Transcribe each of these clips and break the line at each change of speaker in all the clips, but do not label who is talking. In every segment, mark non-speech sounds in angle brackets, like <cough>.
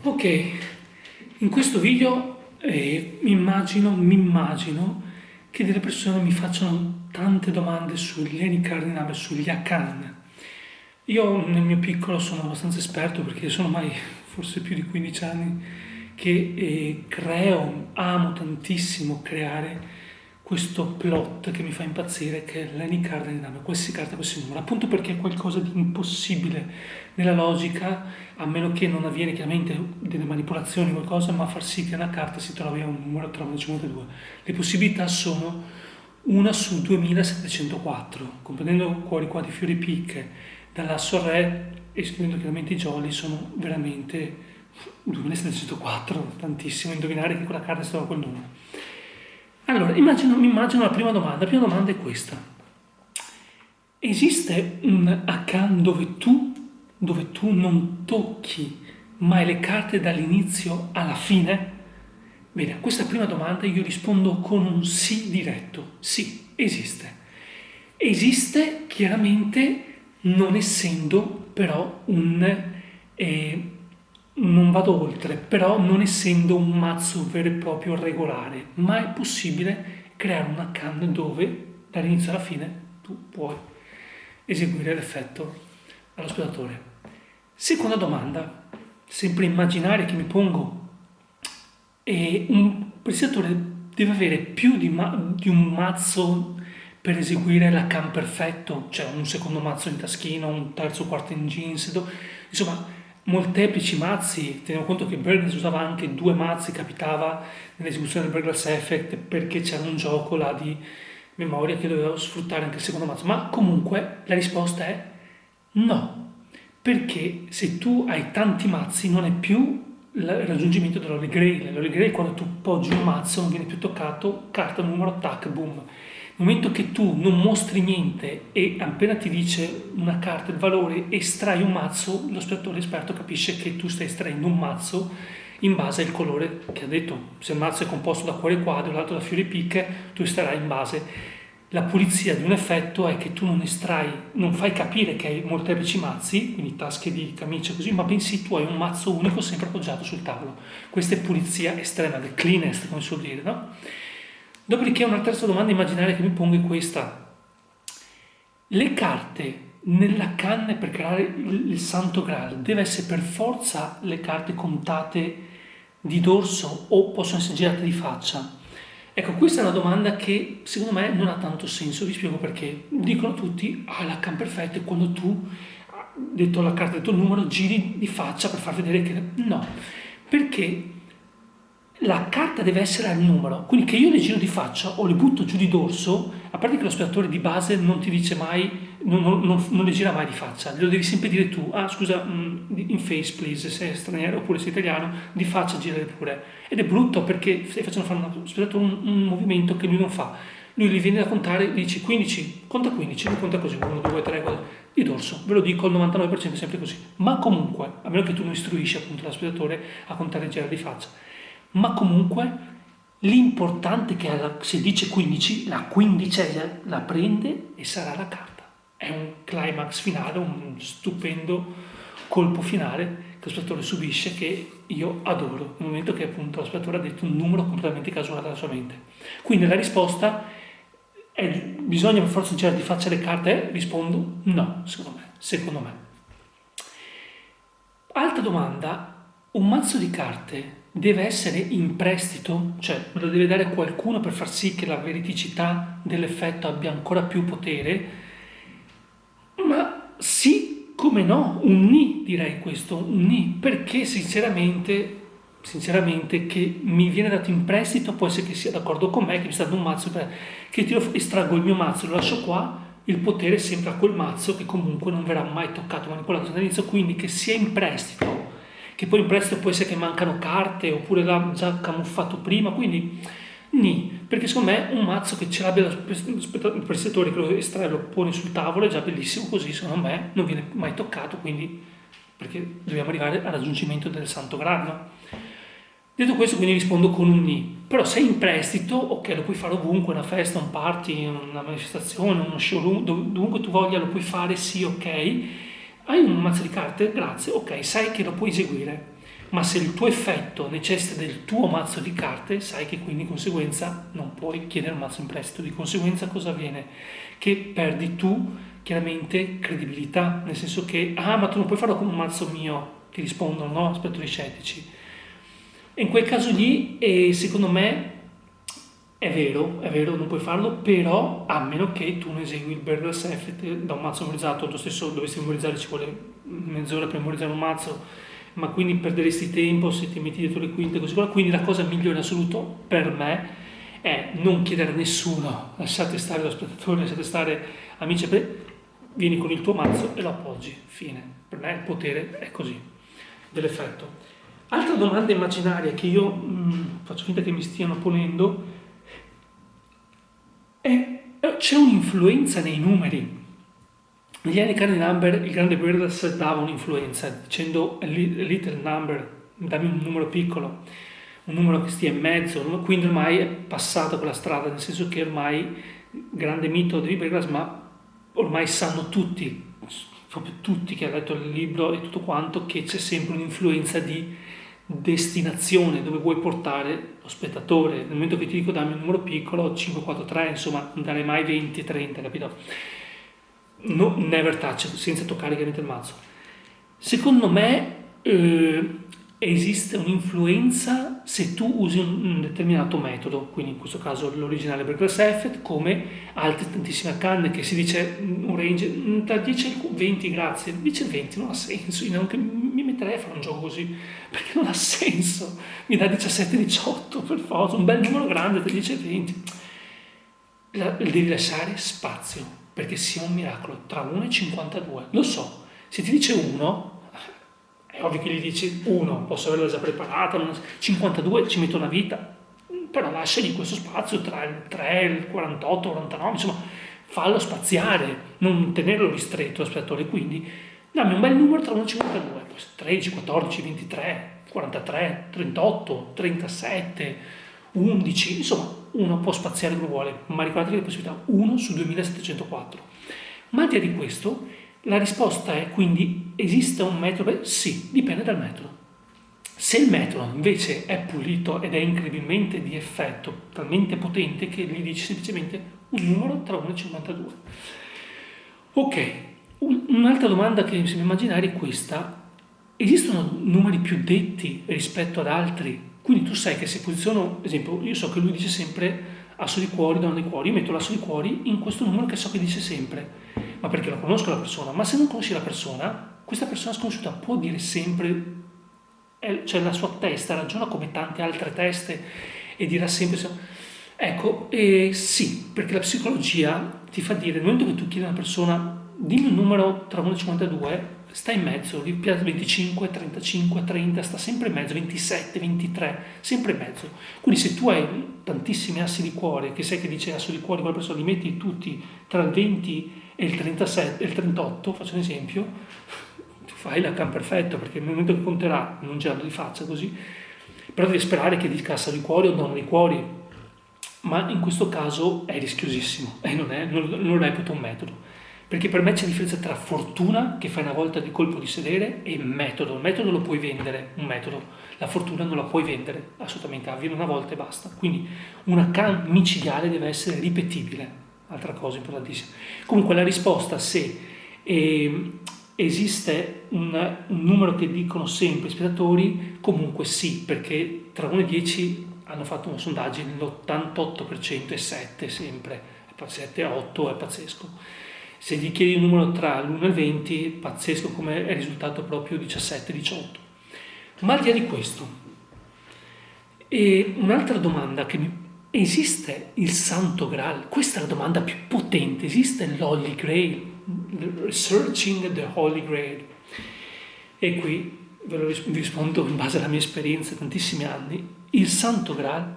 Ok, in questo video eh, mi immagino, mi immagino che delle persone mi facciano tante domande sugli eni cardinali, sugli Akan. Io nel mio piccolo sono abbastanza esperto perché sono ormai forse più di 15 anni che eh, creo, amo tantissimo creare questo plot che mi fa impazzire che è l'any card dynamic, qualsiasi carta, qualsiasi numero, appunto perché è qualcosa di impossibile nella logica, a meno che non avviene chiaramente delle manipolazioni o qualcosa, ma far sì che una carta si trovi a un numero tra 52. Le possibilità sono una su 2704, comprendendo cuori qua di fiori picche, dall'asso re, escludendo chiaramente i jolly, sono veramente 2704, tantissimo, indovinare che quella carta è stata quel numero. Allora, immagino, immagino la prima domanda. La prima domanda è questa. Esiste un account dove tu, dove tu non tocchi mai le carte dall'inizio alla fine? Bene, a questa prima domanda io rispondo con un sì diretto. Sì, esiste. Esiste chiaramente non essendo però un... Eh, non vado oltre, però non essendo un mazzo vero e proprio regolare, ma è possibile creare una can dove dall'inizio alla fine tu puoi eseguire l'effetto allo spettatore. Seconda domanda, sempre immaginaria che mi pongo, e un presentatore deve avere più di, di un mazzo per eseguire la can perfetto, cioè un secondo mazzo in taschino, un terzo quarto in jeans, insomma molteplici mazzi, teniamo conto che Burgess usava anche due mazzi, capitava nell'esecuzione del Burgess Effect perché c'era un gioco là di memoria che doveva sfruttare anche il secondo mazzo, ma comunque la risposta è no, perché se tu hai tanti mazzi non è più il raggiungimento dell'Holy Grail, l'Holy Grail quando tu poggi un mazzo non viene più toccato, carta numero, tac, boom, momento che tu non mostri niente e appena ti dice una carta il valore estrai un mazzo, lo spettatore esperto capisce che tu stai estraendo un mazzo in base al colore che ha detto. Se il mazzo è composto da cuore quadro, l'altro da fiori picche, tu estarai in base. La pulizia di un effetto è che tu non estrai, non fai capire che hai molteplici mazzi, quindi tasche di camicia così, ma bensì tu hai un mazzo unico sempre appoggiato sul tavolo. Questa è pulizia estrema, the cleanest, come si suol dire, no? Dopodiché una terza domanda immaginaria che mi pongo è questa. Le carte nella canna per creare il santo graal deve essere per forza le carte contate di dorso o possono essere girate di faccia? Ecco, questa è una domanda che secondo me non ha tanto senso, vi spiego perché. Dicono tutti, ah, la can perfetta è quando tu, detto la carta, detto il numero, giri di faccia per far vedere che... No, perché la carta deve essere al numero, quindi che io le giro di faccia o le butto giù di dorso, a parte che lo spettatore di base non ti dice mai, non, non, non, le gira mai di faccia, glielo devi sempre dire tu, ah scusa, mm, in face please, se è straniero oppure sei italiano, di faccia girare pure. Ed è brutto perché stai facendo fare allo spettatore un, un, movimento che lui non fa. Lui gli viene da contare, dici 15, conta 15, lui conta così, 1, 2, 3, 4, di dorso, ve lo dico, il 99% è sempre così. Ma comunque, a meno che tu non istruisci appunto lo spettatore a contare e girare di faccia ma comunque l'importante è che se dice 15, la quindicesima la prende e sarà la carta. È un climax finale, un stupendo colpo finale che lo spettatore subisce che io adoro, nel momento che appunto lo spettatore ha detto un numero completamente casuale alla sua mente. Quindi la risposta è bisogna per forza girare di faccia le carte? Rispondo no, secondo me. Secondo me. Altra domanda, un mazzo di carte deve essere in prestito, cioè me lo deve dare qualcuno per far sì che la veridicità dell'effetto abbia ancora più potere, ma sì, come no, un ni direi questo, un ni, perché sinceramente, sinceramente che mi viene dato in prestito può essere che sia d'accordo con me, che mi sta dando un mazzo, che ti estraggo il mio mazzo, lo lascio qua, il potere sempre a quel mazzo che comunque non verrà mai toccato, manipolato dall'inizio, quindi che sia in prestito che poi in prestito può essere che mancano carte oppure l'ha già camuffato prima, quindi ni, perché secondo me un mazzo che ce l'abbia il prestatore che lo estrae lo pone sul tavolo è già bellissimo così, secondo me non viene mai toccato, quindi perché dobbiamo arrivare al raggiungimento del santo grado. Detto questo quindi rispondo con un ni, però se in prestito, ok, lo puoi fare ovunque, una festa, un party, una manifestazione, uno showroom, dovunque tu voglia lo puoi fare, sì, ok, hai un mazzo di carte? Grazie, ok, sai che lo puoi eseguire. ma se il tuo effetto necessita del tuo mazzo di carte, sai che quindi di conseguenza non puoi chiedere un mazzo in prestito. Di conseguenza cosa avviene? Che perdi tu chiaramente credibilità, nel senso che, ah, ma tu non puoi farlo con un mazzo mio, ti rispondono, no? Aspetto gli scettici. In quel caso lì, eh, secondo me, è vero, è vero, non puoi farlo, però a meno che tu non esegui il Burgers Effect da un mazzo memorizzato, lo stesso dovessi memorizzare ci vuole mezz'ora per memorizzare un mazzo, ma quindi perderesti tempo se ti metti dietro le quinte così. Quindi la cosa migliore in assoluto per me è non chiedere a nessuno lasciate stare lo spettatore lasciate stare amici vieni con il tuo mazzo e lo appoggi. Fine. Per me il potere è così dell'effetto. Altra domanda immaginaria che io mh, mm, faccio finta che mi stiano ponendo c'è un'influenza nei numeri. Negli anni Carne Number il grande Brothers dava un'influenza dicendo little number, dammi un numero piccolo, un numero che stia in mezzo, quindi ormai è passato quella strada, nel senso che ormai grande mito di Brothers, ma ormai sanno tutti, proprio tutti che hanno letto il libro e tutto quanto, che c'è sempre un'influenza di destinazione dove vuoi portare lo spettatore. Nel momento che ti dico dammi un numero piccolo, 5, 4, 3, insomma, non darei mai 20, 30, capito? no, never touch, senza toccare chiaramente il mazzo. Secondo me eh, esiste un'influenza se tu usi un, determinato metodo, quindi in questo caso l'originale Berkeley Effect, come altre tantissime canne che si dice un range tra 10 e 20, grazie, dice 20 non ha senso, io neanche mi metterei a fare un gioco così, <laughs> perché non ha senso, mi dà 17-18 per forza, un bel numero grande tra 10 e 20. La, devi lasciare spazio perché sia un miracolo tra 1 e 52. Lo so, se ti dice 1, è ovvio che gli dici 1, posso averla già preparata, 52 ci metto una vita, però lasciagli questo spazio tra il 3, il 48, il 49, insomma, fallo spaziare, non tenerlo ristretto l'aspettatore, quindi dammi un bel numero tra 1 e 52, 13, 14, 23, 43, 38, 37, 11, insomma, uno può spaziare dove vuole, ma ricordatevi la possibilità 1 su 2704. Ma al di là di questo, la risposta è quindi esiste un? Beh, sì, dipende dal metodo. Se il metodo invece è pulito ed è incredibilmente di effetto, talmente potente che gli dici semplicemente un numero tra 1 e 52. Ok, un'altra domanda che mi sembra immaginare è questa. Esistono numeri più detti rispetto ad altri? Quindi tu sai che se posiziono, ad esempio, io so che lui dice sempre asso di cuori, donna di cuori, io metto l'asso di cuori in questo numero che so che dice sempre, ma perché la conosco la persona, ma se non conosci la persona, questa persona sconosciuta può dire sempre, cioè la sua testa ragiona come tante altre teste e dirà sempre, ecco, eh, sì, perché la psicologia ti fa dire, nel momento che tu chiedi a una persona, dimmi un numero tra 1 e 52, sta in mezzo, 25, 35, 30, sta sempre in mezzo, 27, 23, sempre in mezzo. Quindi se tu hai tantissimi assi di cuore, che sai che dice asso di cuore, quella persona li metti tutti tra il 20 e il 37, il 38, faccio un esempio, tu fai la can perfetto, perché nel momento che conterà, non girando di faccia così, però devi sperare che dica asso di cuore o donna di cuori, ma in questo caso è rischiosissimo e non, è, non, non reputo un metodo. Perché per me c'è differenza tra fortuna, che fai una volta di colpo di sedere, e metodo. Il metodo lo puoi vendere, un metodo. La fortuna non la puoi vendere, assolutamente, avviene una volta e basta. Quindi una can micidiale deve essere ripetibile, altra cosa importantissima. Comunque la risposta se eh, esiste un, un, numero che dicono sempre i spettatori, comunque sì, perché tra 1 e 10 hanno fatto una sondaggio, l'88% è 7 sempre, 7 8 è pazzesco se gli chiedi un numero tra l'1 e il 20, pazzesco come è risultato proprio 17-18. Ma al di là di questo, un'altra domanda che mi... Esiste il Santo Graal? Questa è la domanda più potente. Esiste l'Holy Grail? Searching the Holy Grail. E qui ve lo rispondo in base alla mia esperienza, tantissimi anni. Il Santo Graal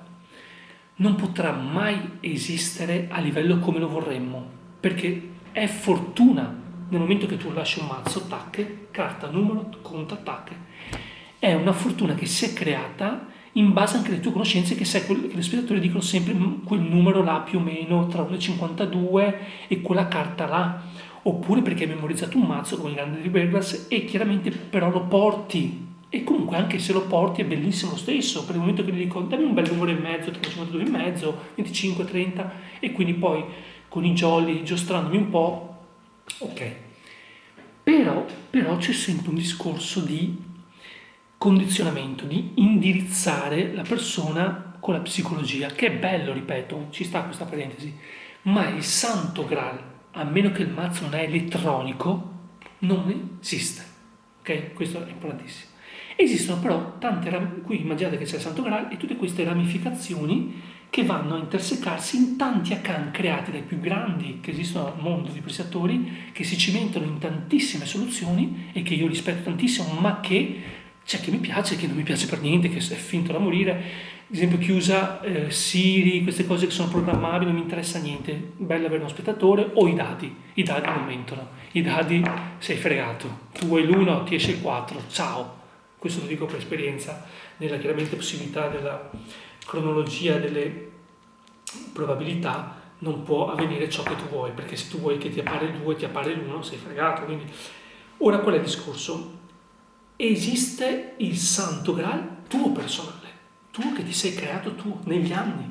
non potrà mai esistere a livello come lo vorremmo, perché è fortuna nel momento che tu lasci un mazzo, tacche, carta, numero, conta, tacche. È una fortuna che si è creata in base anche alle tue conoscenze che sai che gli spettatori dicono sempre mm, quel numero là più o meno tra 1,52 e quella carta là. Oppure perché hai memorizzato un mazzo come il grande di Berglas e chiaramente però lo porti. E comunque anche se lo porti è bellissimo lo stesso, per il momento che gli dico dammi un bel numero e mezzo, 52 e mezzo, 25, 30 e quindi poi con i jolly giostrandomi un po', ok. Però, però c'è sempre un discorso di condizionamento, di indirizzare la persona con la psicologia, che è bello, ripeto, ci sta questa parentesi, ma il santo graal, a meno che il mazzo non è elettronico, non esiste. Ok? Questo è importantissimo. Esistono però tante, qui immaginate che c'è il santo graal e tutte queste ramificazioni che vanno a intersecarsi in tanti akan creati dai più grandi che esistono al mondo di prestatori, che si cimentano in tantissime soluzioni e che io rispetto tantissimo, ma che c'è chi mi piace chi non mi piace per niente, che è finto da morire. Ad esempio chi usa eh, Siri, queste cose che sono programmabili, non mi interessa niente. Bello avere uno spettatore o i dadi. I dadi non mentono. I dadi sei fregato. Tu vuoi l'uno, ti esce il 4. Ciao. Questo lo dico per esperienza, nella chiaramente possibilità della cronologia delle probabilità non può avvenire ciò che tu vuoi, perché se tu vuoi che ti appare il 2, ti appare l'1, sei fregato. Quindi. Ora qual è il discorso? Esiste il santo graal tuo personale, tu che ti sei creato tu negli anni.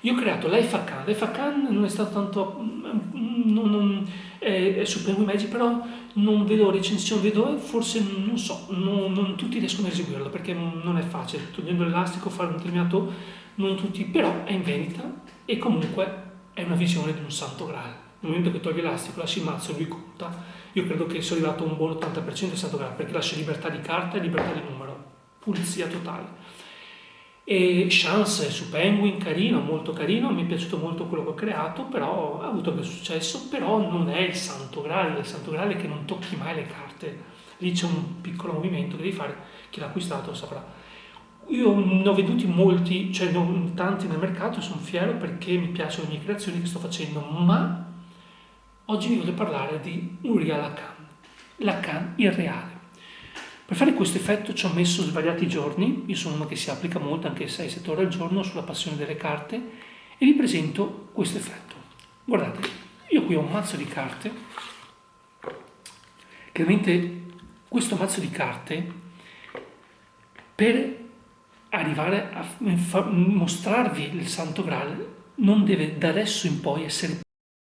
Io ho creato l'Aifakan, l'Aifakan non è stato tanto, mm, non, non, è, è Supremo Magic, però non vedo recensioni, vedo forse, non so, non, non, tutti riescono a eseguirlo perché non è facile, togliendo l'elastico, fare un determinato, non tutti, però è in vendita e comunque è una visione di un santo graal. Nel momento che togli l'elastico, lasci il mazzo, lui conta, io credo che sia arrivato un buon 80% di santo graal perché lascia libertà di carta e libertà di numero, pulizia totale. E Chance su Penguin, carino, molto carino, mi è piaciuto molto quello che ho creato, però ha avuto anche successo, però non è il santo graal, il santo graal è che non tocchi mai le carte, lì c'è un piccolo movimento che devi fare, chi l'ha acquistato lo saprà. Io ne ho veduti molti, cioè non tanti nel mercato, sono fiero perché mi piacciono le mie creazioni che sto facendo, ma oggi vi voglio parlare di un real Lacan, Lacan irreale. Per fare questo effetto ci ho messo svariati giorni, io sono uno che si applica molto, anche 6-7 ore al giorno, sulla passione delle carte e vi presento questo effetto. Guardate, io qui ho un mazzo di carte, chiaramente questo mazzo di carte per arrivare a mostrarvi il Santo Graal non deve da adesso in poi essere